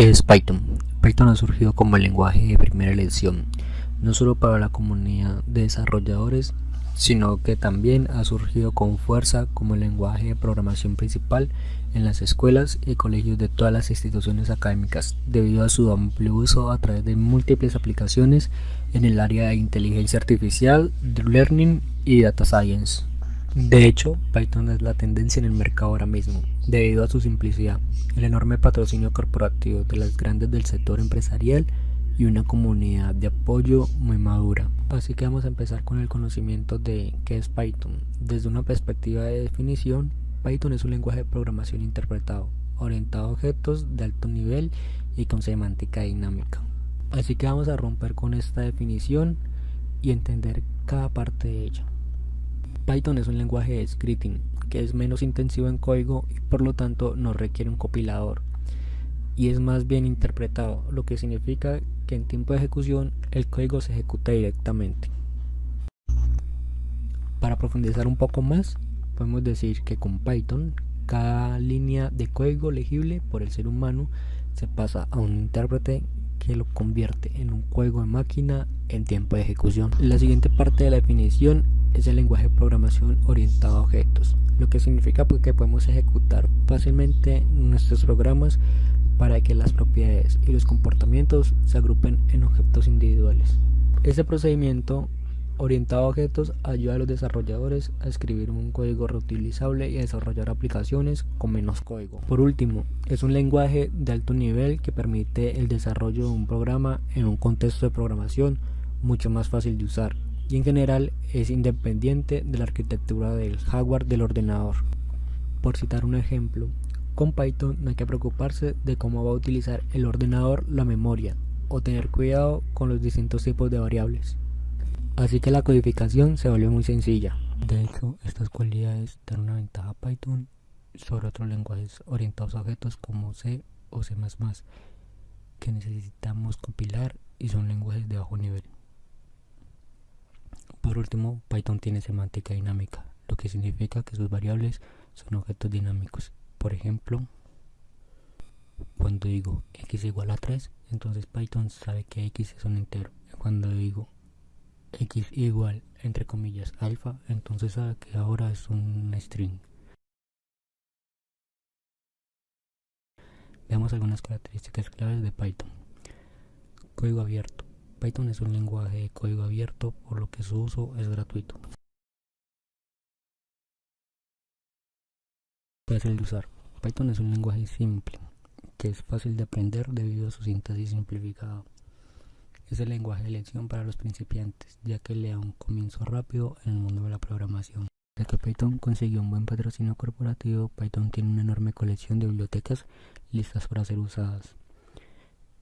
¿Qué es Python? Python ha surgido como el lenguaje de primera elección, no solo para la comunidad de desarrolladores, sino que también ha surgido con fuerza como el lenguaje de programación principal en las escuelas y colegios de todas las instituciones académicas, debido a su amplio uso a través de múltiples aplicaciones en el área de inteligencia artificial, deep learning y data science. De hecho, Python es la tendencia en el mercado ahora mismo, debido a su simplicidad, el enorme patrocinio corporativo de las grandes del sector empresarial y una comunidad de apoyo muy madura. Así que vamos a empezar con el conocimiento de qué es Python. Desde una perspectiva de definición, Python es un lenguaje de programación interpretado, orientado a objetos de alto nivel y con semántica dinámica. Así que vamos a romper con esta definición y entender cada parte de ella. Python es un lenguaje de scripting que es menos intensivo en código y por lo tanto no requiere un compilador y es más bien interpretado, lo que significa que en tiempo de ejecución el código se ejecuta directamente. Para profundizar un poco más, podemos decir que con Python cada línea de código legible por el ser humano se pasa a un intérprete que lo convierte en un código de máquina en tiempo de ejecución. La siguiente parte de la definición es el lenguaje de programación orientado a objetos, lo que significa pues, que podemos ejecutar fácilmente nuestros programas para que las propiedades y los comportamientos se agrupen en objetos individuales. Este procedimiento orientado a objetos ayuda a los desarrolladores a escribir un código reutilizable y a desarrollar aplicaciones con menos código. Por último, es un lenguaje de alto nivel que permite el desarrollo de un programa en un contexto de programación mucho más fácil de usar y en general es independiente de la arquitectura del hardware del ordenador. Por citar un ejemplo, con Python no hay que preocuparse de cómo va a utilizar el ordenador la memoria o tener cuidado con los distintos tipos de variables. Así que la codificación se vuelve muy sencilla. De hecho, estas cualidades dan una ventaja a Python sobre otros lenguajes orientados a objetos como C o C++, que necesitamos compilar y son lenguajes de bajo nivel. Por último, Python tiene semántica dinámica, lo que significa que sus variables son objetos dinámicos. Por ejemplo, cuando digo x igual a 3, entonces Python sabe que x es un entero. Cuando digo x igual, entre comillas, alfa, entonces sabe que ahora es un string. Veamos algunas características claves de Python. Código abierto. Python es un lenguaje de código abierto, por lo que su uso es gratuito. Fácil de usar. Python es un lenguaje simple, que es fácil de aprender debido a su síntesis simplificada. Es el lenguaje de elección para los principiantes, ya que le da un comienzo rápido en el mundo de la programación. Ya que Python consiguió un buen patrocinio corporativo, Python tiene una enorme colección de bibliotecas listas para ser usadas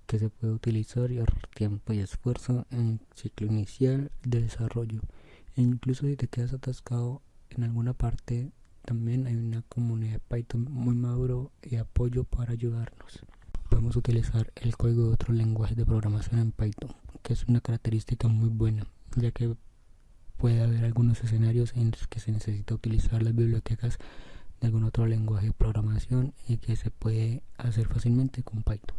que se puede utilizar y ahorrar tiempo y esfuerzo en el ciclo inicial de desarrollo. E incluso si te quedas atascado en alguna parte, también hay una comunidad de Python muy maduro y apoyo para ayudarnos. Podemos utilizar el código de otro lenguaje de programación en Python, que es una característica muy buena, ya que puede haber algunos escenarios en los que se necesita utilizar las bibliotecas de algún otro lenguaje de programación y que se puede hacer fácilmente con Python.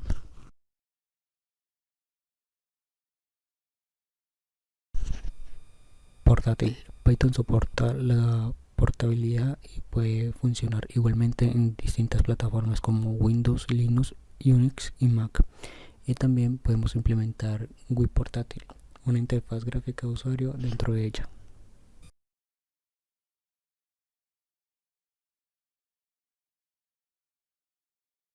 Python soporta la portabilidad y puede funcionar igualmente en distintas plataformas como Windows, Linux, Unix y Mac. Y también podemos implementar GUI portátil, una interfaz gráfica de usuario dentro de ella.